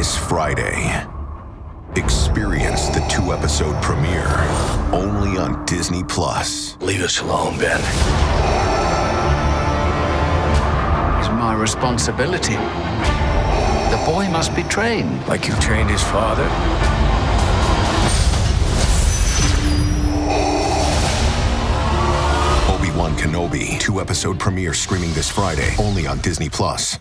this Friday. Experience the two episode premiere only on Disney Plus. Leave us alone, Ben. It's my responsibility. The boy must be trained. Like you trained his father? Obi Wan Kenobi, two episode premiere streaming this Friday only on Disney Plus.